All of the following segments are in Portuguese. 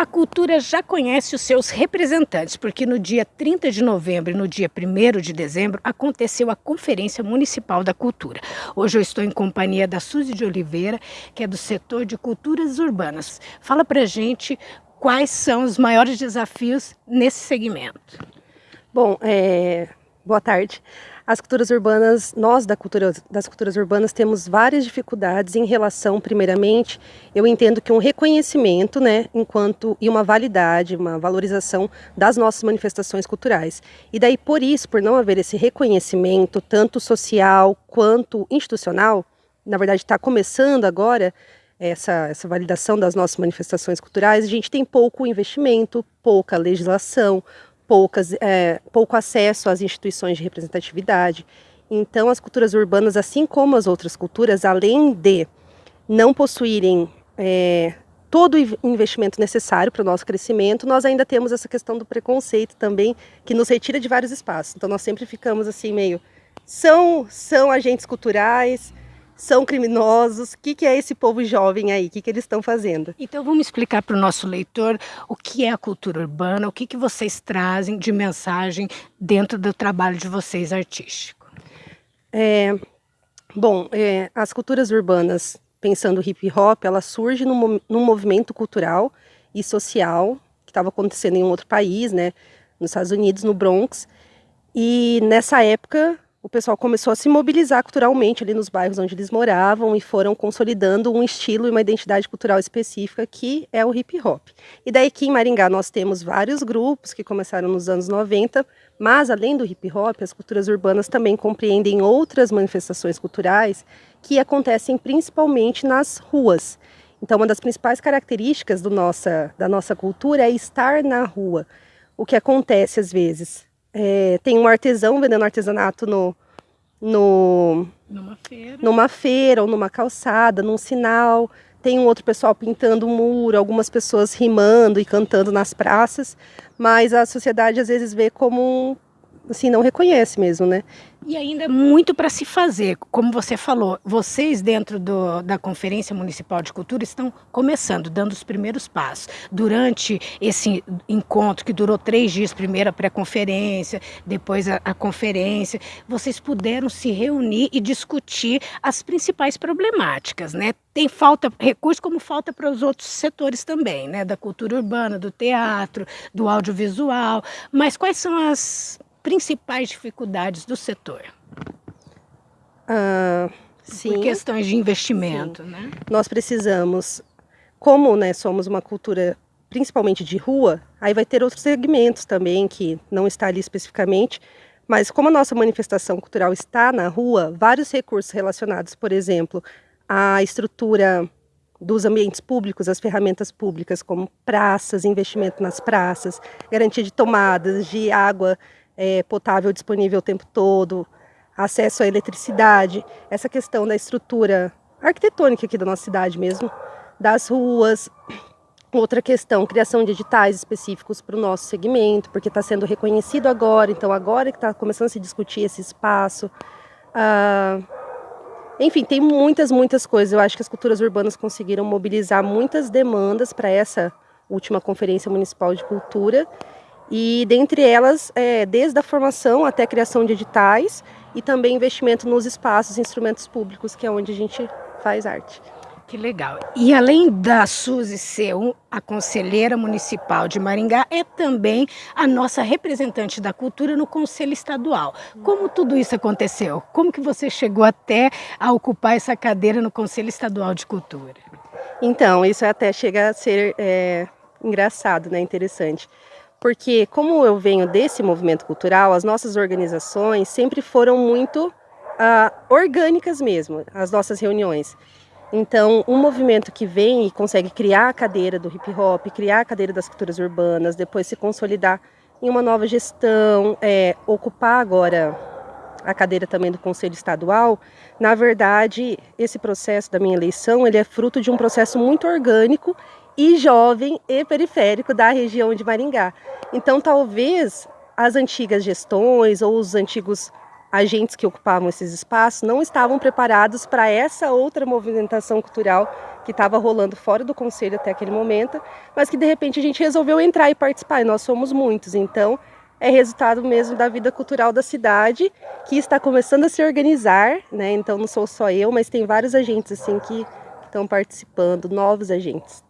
A cultura já conhece os seus representantes, porque no dia 30 de novembro e no dia 1 de dezembro aconteceu a Conferência Municipal da Cultura. Hoje eu estou em companhia da Suzy de Oliveira, que é do setor de culturas urbanas. Fala pra gente quais são os maiores desafios nesse segmento. Bom, é... boa tarde. As culturas urbanas, nós da cultura, das culturas urbanas temos várias dificuldades em relação, primeiramente, eu entendo que um reconhecimento, né, enquanto e uma validade, uma valorização das nossas manifestações culturais. E daí por isso, por não haver esse reconhecimento tanto social quanto institucional, na verdade está começando agora essa, essa validação das nossas manifestações culturais, a gente tem pouco investimento, pouca legislação, poucas, é, pouco acesso às instituições de representatividade. Então, as culturas urbanas, assim como as outras culturas, além de não possuírem é, todo o investimento necessário para o nosso crescimento, nós ainda temos essa questão do preconceito também, que nos retira de vários espaços. Então, nós sempre ficamos assim, meio. São, são agentes culturais, são criminosos. O que, que é esse povo jovem aí? O que, que eles estão fazendo? Então vamos explicar para o nosso leitor o que é a cultura urbana, o que, que vocês trazem de mensagem dentro do trabalho de vocês artístico. É, bom, é, as culturas urbanas, pensando hip hop, ela surge num, num movimento cultural e social que estava acontecendo em um outro país, né, nos Estados Unidos, no Bronx. E nessa época o pessoal começou a se mobilizar culturalmente ali nos bairros onde eles moravam e foram consolidando um estilo e uma identidade cultural específica que é o hip hop. E daí aqui em Maringá nós temos vários grupos que começaram nos anos 90, mas além do hip hop, as culturas urbanas também compreendem outras manifestações culturais que acontecem principalmente nas ruas. Então uma das principais características nossa, da nossa cultura é estar na rua. O que acontece às vezes é, tem um artesão vendendo artesanato no, no, numa, feira. numa feira ou numa calçada, num sinal. Tem um outro pessoal pintando um muro, algumas pessoas rimando e cantando nas praças, mas a sociedade às vezes vê como assim, não reconhece mesmo, né? E ainda muito para se fazer, como você falou, vocês dentro do, da Conferência Municipal de Cultura estão começando, dando os primeiros passos. Durante esse encontro, que durou três dias, primeiro a pré-conferência, depois a, a conferência, vocês puderam se reunir e discutir as principais problemáticas, né? Tem falta, recurso como falta para os outros setores também, né? Da cultura urbana, do teatro, do audiovisual, mas quais são as principais dificuldades do setor? Ah, sim. Por questões de investimento, sim. né? Nós precisamos, como né, somos uma cultura principalmente de rua, aí vai ter outros segmentos também que não está ali especificamente, mas como a nossa manifestação cultural está na rua, vários recursos relacionados, por exemplo, à estrutura dos ambientes públicos, as ferramentas públicas, como praças, investimento nas praças, garantia de tomadas, de água é, potável disponível o tempo todo, acesso à eletricidade, essa questão da estrutura arquitetônica aqui da nossa cidade mesmo, das ruas. Outra questão, criação de editais específicos para o nosso segmento, porque está sendo reconhecido agora, então agora que está começando a se discutir esse espaço. Ah, enfim, tem muitas, muitas coisas. Eu acho que as culturas urbanas conseguiram mobilizar muitas demandas para essa última Conferência Municipal de Cultura e dentre elas, é, desde a formação até a criação de editais e também investimento nos espaços e instrumentos públicos, que é onde a gente faz arte. Que legal. E além da Suzy ser a conselheira municipal de Maringá, é também a nossa representante da cultura no Conselho Estadual. Como tudo isso aconteceu? Como que você chegou até a ocupar essa cadeira no Conselho Estadual de Cultura? Então, isso até chega a ser é, engraçado, né? interessante porque como eu venho desse movimento cultural, as nossas organizações sempre foram muito uh, orgânicas mesmo, as nossas reuniões. Então, um movimento que vem e consegue criar a cadeira do hip hop, criar a cadeira das culturas urbanas, depois se consolidar em uma nova gestão, é, ocupar agora a cadeira também do Conselho Estadual, na verdade, esse processo da minha eleição, ele é fruto de um processo muito orgânico e jovem e periférico da região de Maringá. Então, talvez as antigas gestões ou os antigos agentes que ocupavam esses espaços não estavam preparados para essa outra movimentação cultural que estava rolando fora do conselho até aquele momento, mas que de repente a gente resolveu entrar e participar, e nós somos muitos, então é resultado mesmo da vida cultural da cidade, que está começando a se organizar, né? Então não sou só eu, mas tem vários agentes assim que estão participando, novos agentes.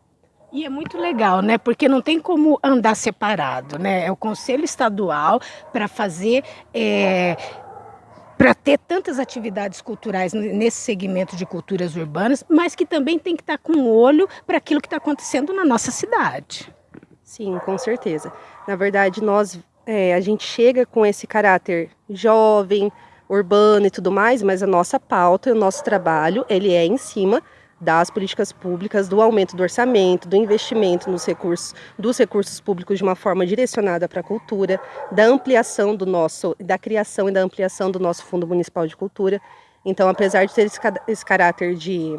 E é muito legal, né? Porque não tem como andar separado, né? É o Conselho Estadual para fazer é, para ter tantas atividades culturais nesse segmento de culturas urbanas, mas que também tem que estar tá com um olho para aquilo que está acontecendo na nossa cidade. Sim, com certeza. Na verdade, nós é, a gente chega com esse caráter jovem, urbano e tudo mais, mas a nossa pauta o nosso trabalho ele é em cima das políticas públicas, do aumento do orçamento, do investimento nos recursos, dos recursos públicos de uma forma direcionada para a cultura, da ampliação do nosso, da criação e da ampliação do nosso Fundo Municipal de Cultura. Então, apesar de ter esse, esse caráter de,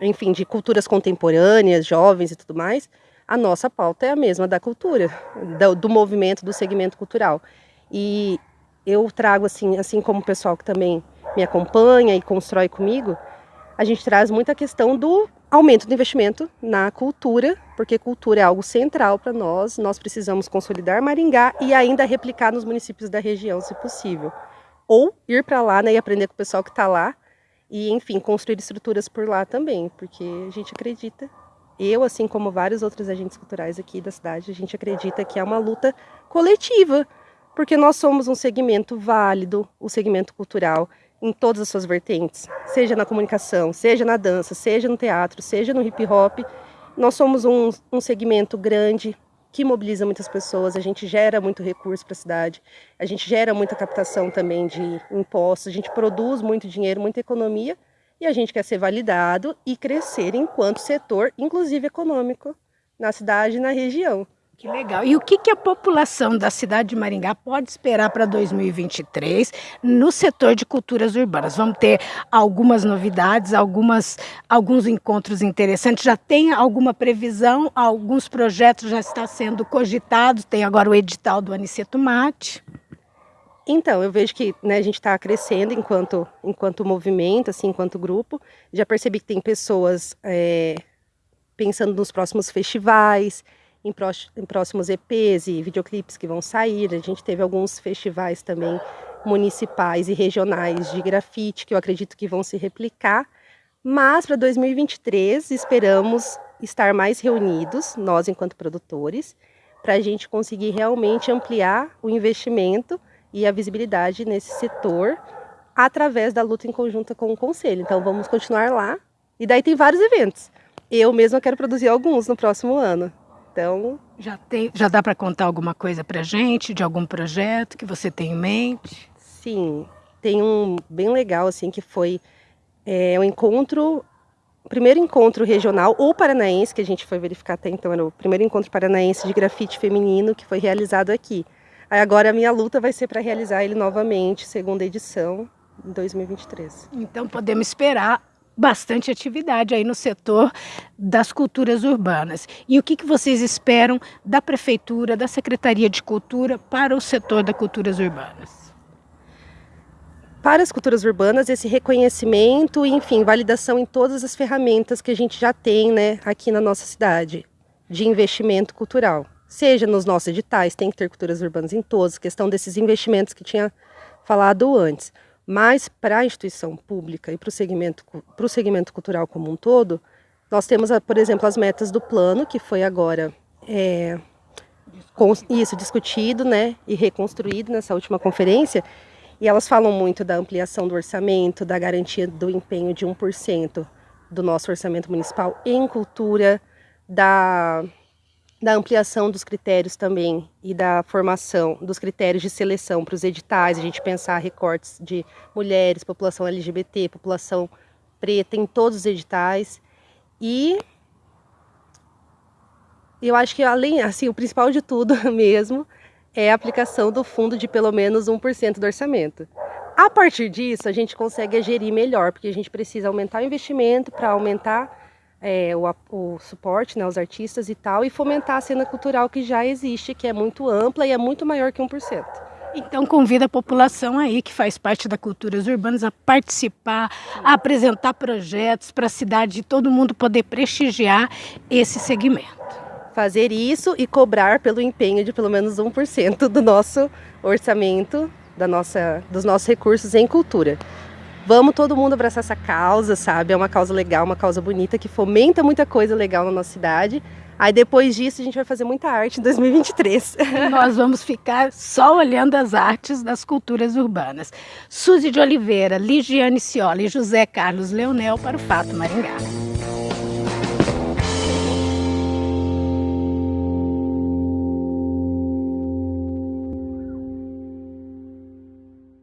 enfim, de culturas contemporâneas, jovens e tudo mais, a nossa pauta é a mesma da cultura, do, do movimento, do segmento cultural. E eu trago assim, assim como o pessoal que também me acompanha e constrói comigo, a gente traz muita questão do aumento do investimento na cultura, porque cultura é algo central para nós. Nós precisamos consolidar Maringá e ainda replicar nos municípios da região, se possível. Ou ir para lá né, e aprender com o pessoal que está lá e, enfim, construir estruturas por lá também, porque a gente acredita, eu, assim como vários outros agentes culturais aqui da cidade, a gente acredita que é uma luta coletiva, porque nós somos um segmento válido, o segmento cultural, em todas as suas vertentes, seja na comunicação, seja na dança, seja no teatro, seja no hip hop. Nós somos um, um segmento grande que mobiliza muitas pessoas, a gente gera muito recurso para a cidade, a gente gera muita captação também de impostos, a gente produz muito dinheiro, muita economia e a gente quer ser validado e crescer enquanto setor, inclusive econômico, na cidade e na região. Que legal. E o que, que a população da cidade de Maringá pode esperar para 2023 no setor de culturas urbanas? Vamos ter algumas novidades, algumas, alguns encontros interessantes. Já tem alguma previsão? Alguns projetos já estão sendo cogitados. Tem agora o edital do Aniceto Mate. Então, eu vejo que né, a gente está crescendo enquanto, enquanto movimento, assim, enquanto grupo. Já percebi que tem pessoas é, pensando nos próximos festivais, em, pró em próximos EPs e videoclipes que vão sair. A gente teve alguns festivais também municipais e regionais de grafite que eu acredito que vão se replicar. Mas para 2023 esperamos estar mais reunidos, nós enquanto produtores, para a gente conseguir realmente ampliar o investimento e a visibilidade nesse setor através da luta em conjunta com o Conselho. Então vamos continuar lá. E daí tem vários eventos. Eu mesma quero produzir alguns no próximo ano. Então, já tem, já dá para contar alguma coisa para gente de algum projeto que você tem em mente? Sim, tem um bem legal assim que foi é, um encontro, o primeiro encontro regional ou paranaense que a gente foi verificar até então era o primeiro encontro paranaense de grafite feminino que foi realizado aqui. Aí agora a minha luta vai ser para realizar ele novamente, segunda edição, em 2023. Então podemos esperar bastante atividade aí no setor das culturas urbanas. E o que, que vocês esperam da Prefeitura, da Secretaria de Cultura para o setor das culturas urbanas? Para as culturas urbanas, esse reconhecimento e, enfim, validação em todas as ferramentas que a gente já tem né, aqui na nossa cidade de investimento cultural. Seja nos nossos editais, tem que ter culturas urbanas em todos, questão desses investimentos que tinha falado antes. Mas para a instituição pública e para o segmento, segmento cultural como um todo, nós temos, por exemplo, as metas do plano, que foi agora é, isso discutido né, e reconstruído nessa última conferência, e elas falam muito da ampliação do orçamento, da garantia do empenho de 1% do nosso orçamento municipal em cultura, da da ampliação dos critérios também e da formação dos critérios de seleção para os editais, a gente pensar recortes de mulheres, população LGBT, população preta em todos os editais. E eu acho que além, assim, o principal de tudo mesmo é a aplicação do fundo de pelo menos 1% do orçamento. A partir disso, a gente consegue gerir melhor, porque a gente precisa aumentar o investimento para aumentar é, o, o, suporte né, aos artistas e tal, e fomentar a cena cultural que já existe, que é muito ampla e é muito maior que 1%. Então convida a população aí que faz parte da Culturas Urbanas a participar, a apresentar projetos para a cidade e todo mundo poder prestigiar esse segmento. Fazer isso e cobrar pelo empenho de pelo menos 1% do nosso orçamento, da nossa, dos nossos recursos em cultura. Vamos todo mundo abraçar essa causa, sabe? É uma causa legal, uma causa bonita que fomenta muita coisa legal na nossa cidade. Aí depois disso a gente vai fazer muita arte em 2023. Nós vamos ficar só olhando as artes das culturas urbanas. Suzy de Oliveira, Ligiane Ciola e José Carlos Leonel para o Fato Maringá.